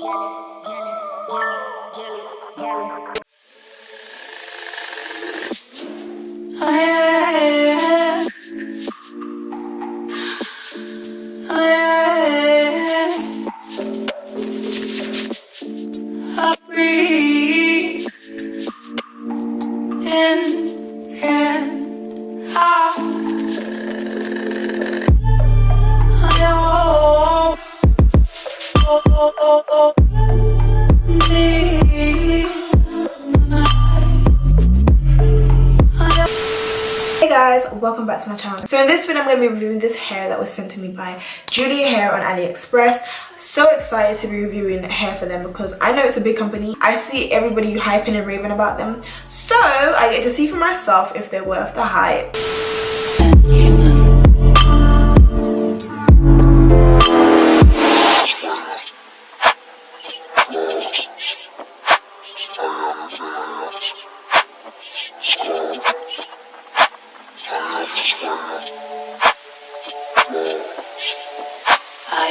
Jealous, jealous, jealous, jealous, jealous. Welcome back to my channel. So in this video i'm going to be reviewing this hair that was sent to me by julia hair on aliexpress. So excited to be reviewing hair for them because i know it's a big company. I see everybody hyping and raving about them. So i get to see for myself if they're worth the hype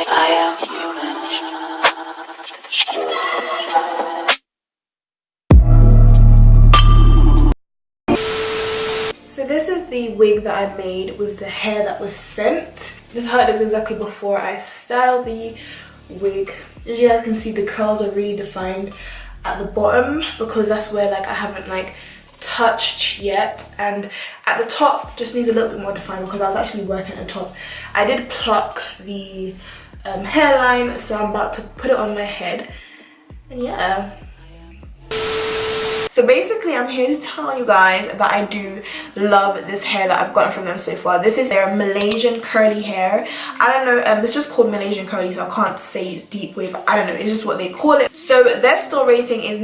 So this is the wig that I made with the hair that was sent. This is how it looks exactly before I style the wig. As you guys can see the curls are really defined at the bottom because that's where like I haven't like touched yet and at the top just needs a little bit more defined because I was actually working at the top. I did pluck the um, hairline so I'm about to put it on my head. And yeah. So basically i'm here to tell you guys that i do love this hair that i've gotten from them so far. This is their malaysian curly hair. I don't know um it's just called malaysian curly so i can't say it's deep wave i don't know it's just what they call it. So their store rating is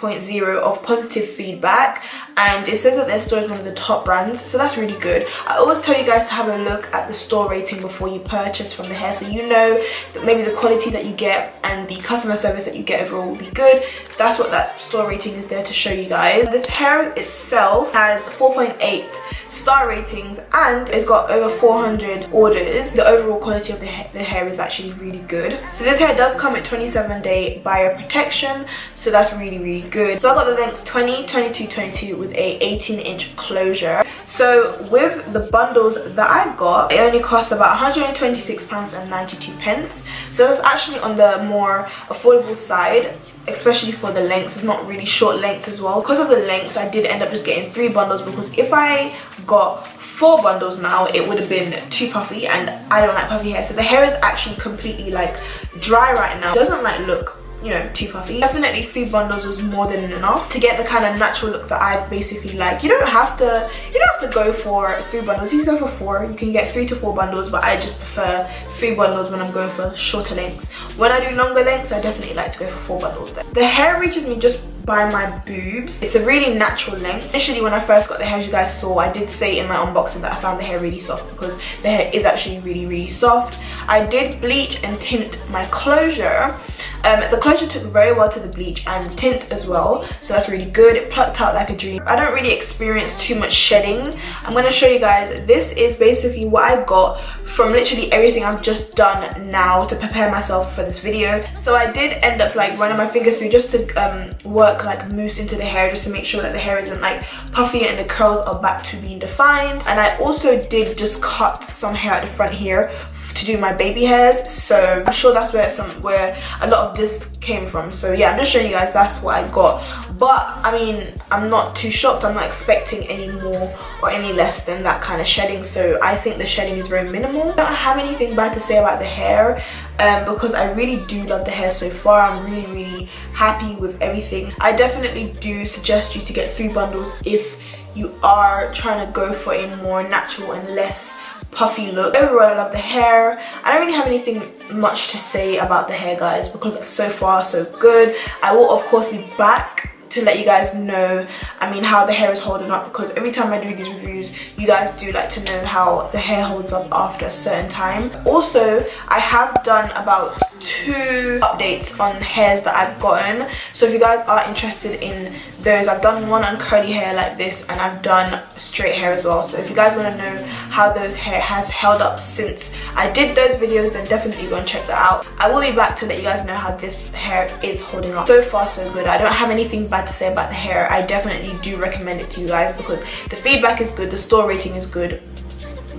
98.0 of positive feedback and it says that their store is one of the top brands so that's really good. I always tell you guys to have a look at the store rating before you purchase from the hair so you know that maybe the quality that you get and the customer service that you get overall will be good. That's what that store rating is there to show you guys. This hair itself has 4.8 star ratings and it's got over 400 orders. The overall quality of the, ha the hair is actually really good. So this hair does come at 27 day buyer protection so that's really really good. So i got the lengths 20 22 22 with a 18 inch closure. So with the bundles that i got it only cost about 126 pounds and 92 pence. So that's actually on the more affordable side especially for the lengths. It's not really short length as well. Because of the lengths i did end up just getting three bundles because if i got four bundles now it would have been too puffy and i don't like puffy hair. So the hair is actually completely like dry right now. It doesn't like look you know too puffy. Definitely three bundles was more than enough to get the kind of natural look that i basically like. You don't have to you don't have to go for three bundles. You can go for four. You can get three to four bundles but i just prefer three bundles when i'm going for shorter lengths. When i do longer lengths i definitely like to go for four bundles the hair reaches me just by my boobs. It's a really natural length. Initially when i first got the hair as you guys saw i did say in my unboxing that i found the hair really soft because the hair is actually really really soft. I did bleach and tint my closure um, the closure took very well to the bleach and tint as well, so that's really good. It plucked out like a dream. I don't really experience too much shedding. I'm going to show you guys. This is basically what I got from literally everything I've just done now to prepare myself for this video. So I did end up like running my fingers through just to um, work like mousse into the hair just to make sure that the hair isn't like puffy and the curls are back to being defined. And I also did just cut some hair at the front here to do my baby hairs so i'm sure that's where some where a lot of this came from. So yeah i'm just showing you guys that's what i got. But i mean i'm not too shocked. I'm not expecting any more or any less than that kind of shedding. So i think the shedding is very minimal. I don't have anything bad to say about the hair um, because i really do love the hair so far. I'm really really happy with everything. I definitely do suggest you to get three bundles if you are trying to go for a more natural and less puffy look. Overall i love the hair. I don't really have anything much to say about the hair guys because so far so good. I will of course be back to let you guys know i mean how the hair is holding up because every time i do these reviews you guys do like to know how the hair holds up after a certain time. Also i have done about two updates on hairs that i've gotten. So if you guys are interested in those. I've done one on curly hair like this and I've done straight hair as well. So if you guys want to know how those hair has held up since I did those videos then definitely go and check that out. I will be back to let you guys know how this hair is holding up. So far so good. I don't have anything bad to say about the hair. I definitely do recommend it to you guys because the feedback is good the store rating is good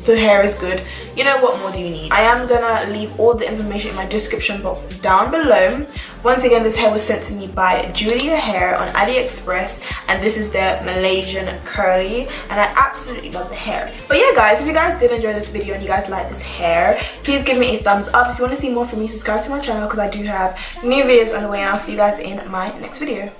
the hair is good. You know what more do you need? I am gonna leave all the information in my description box down below. Once again this hair was sent to me by julia hair on aliexpress and this is their malaysian curly and i absolutely love the hair. But yeah guys if you guys did enjoy this video and you guys like this hair please give me a thumbs up. If you want to see more from me subscribe to my channel because i do have new videos on the way and i'll see you guys in my next video.